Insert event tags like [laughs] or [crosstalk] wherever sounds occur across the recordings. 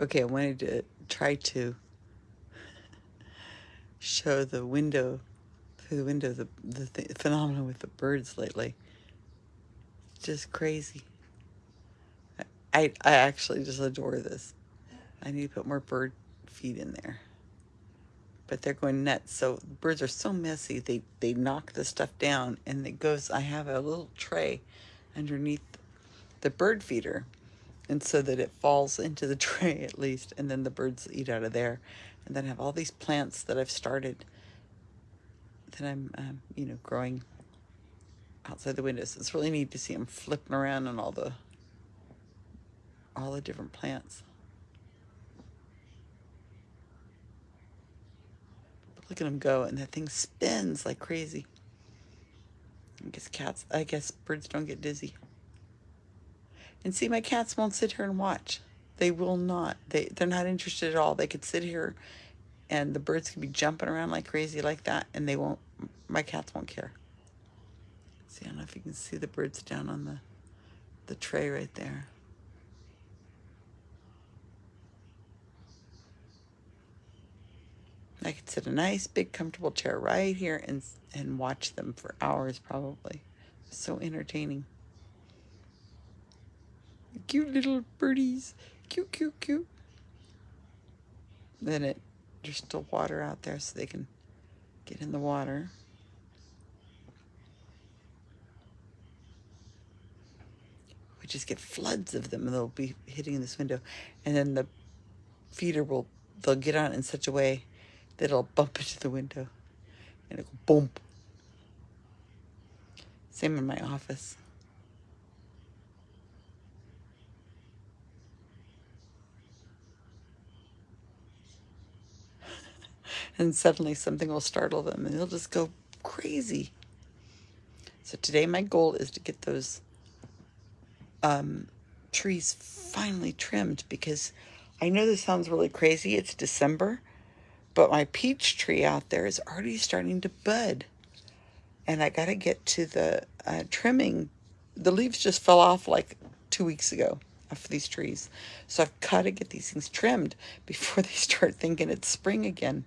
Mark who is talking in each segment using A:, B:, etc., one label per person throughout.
A: Okay, I wanted to try to show the window, through the window, the, the th phenomenon with the birds lately. Just crazy. I, I actually just adore this. I need to put more bird feed in there. But they're going nuts. So birds are so messy. They, they knock the stuff down and it goes, I have a little tray underneath the bird feeder and so that it falls into the [laughs] tray at least and then the birds eat out of there. And then I have all these plants that I've started that I'm um, you know growing outside the windows. It's really neat to see them flipping around on all the all the different plants. But look at them go and that thing spins like crazy. I guess cats I guess birds don't get dizzy and see, my cats won't sit here and watch. They will not. They, they're not interested at all. They could sit here and the birds could be jumping around like crazy like that and they won't, my cats won't care. See, I don't know if you can see the birds down on the, the tray right there. I could sit a nice big comfortable chair right here and and watch them for hours probably. So entertaining. Cute little birdies. Cute, cute, cute. Then it, there's still water out there so they can get in the water. We just get floods of them and they'll be hitting this window. And then the feeder will, they'll get on in such a way that it'll bump into the window and it'll boom. Same in my office. And suddenly something will startle them and they'll just go crazy. So today my goal is to get those um, trees finally trimmed because I know this sounds really crazy. It's December, but my peach tree out there is already starting to bud. And I got to get to the uh, trimming. The leaves just fell off like two weeks ago of these trees. So I've got to get these things trimmed before [laughs] they start thinking it's spring again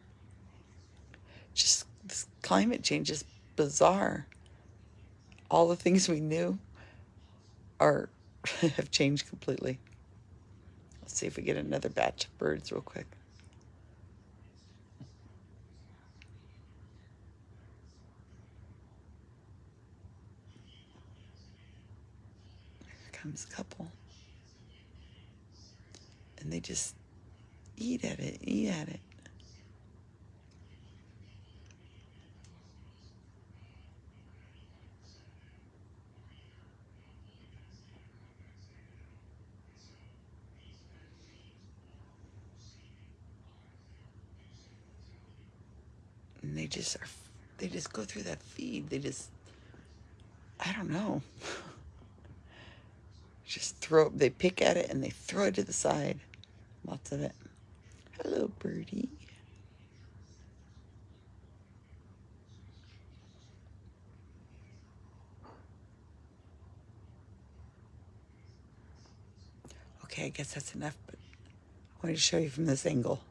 A: climate change is bizarre. All the things we knew are [laughs] have changed completely. Let's see if we get another batch of birds real quick. Here comes a couple. And they just eat at it, eat at it. They just are, they just go through that feed. They just, I don't know. [laughs] just throw, they pick at it and they throw it to the side. Lots of it. Hello, birdie. Okay, I guess that's enough, but I wanted to show you from this angle.